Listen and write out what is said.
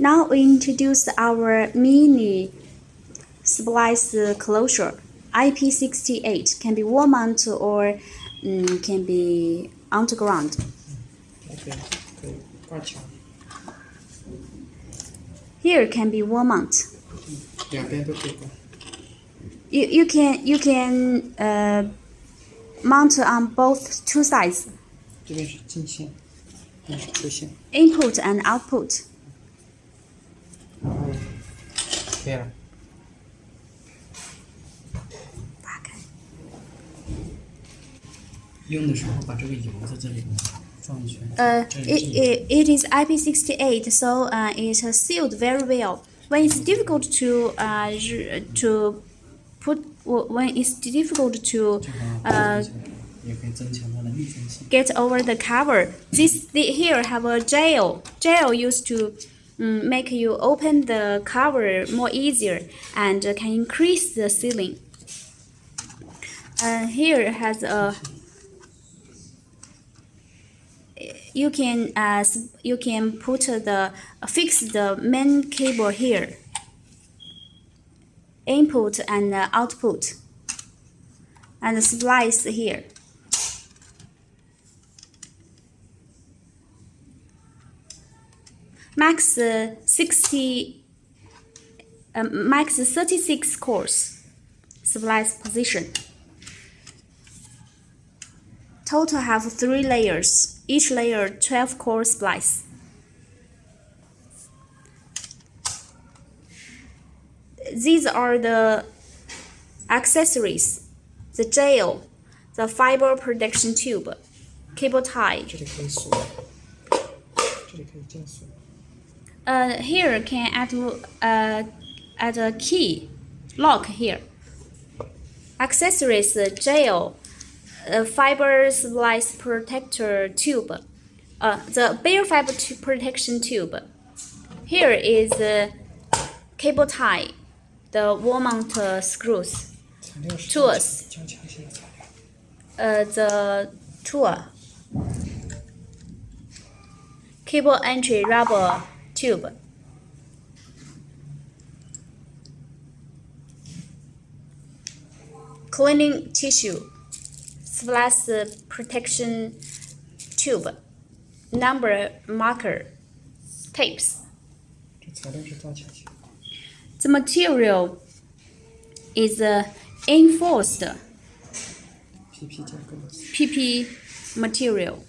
Now we introduce our mini splice closure. IP68 can be wall mount or um, can be underground. Okay. Gotcha. Here can be wall mount. You, you can you can uh, mount on both two sides. Input and output. 可以了。打开。用的时候把这个油在这里放一圈。 Uh, 这 it, 里 it, it is IP68, so uh, it is sealed very well. When it's difficult to uh, r- to put when it's difficult to 这个 uh, 也可以增强它的密封性。 get over the cover. This the, here have a gel. Gel used to mm, make you open the cover more easier and can increase the sealing. And here has a you can uh, you can put the fix the main cable here. Input and uh, output. And splice here max uh, 60 um, max 36 cores splice position. Total have three layers each layer 12 core splice. These are the accessories the gel the fiber protection tube cable tie uh, here can add uh, add a key lock here. Accessories gel, uh, fiber splice protector tube, uh, the bare fiber protection tube. Here is cable tie, the wall mount uh, screws, tools, uh, the tool, cable entry rubber tube. Cleaning tissue. Flash protection tube. Number marker. Tapes. The material is uh, enforced. PP material.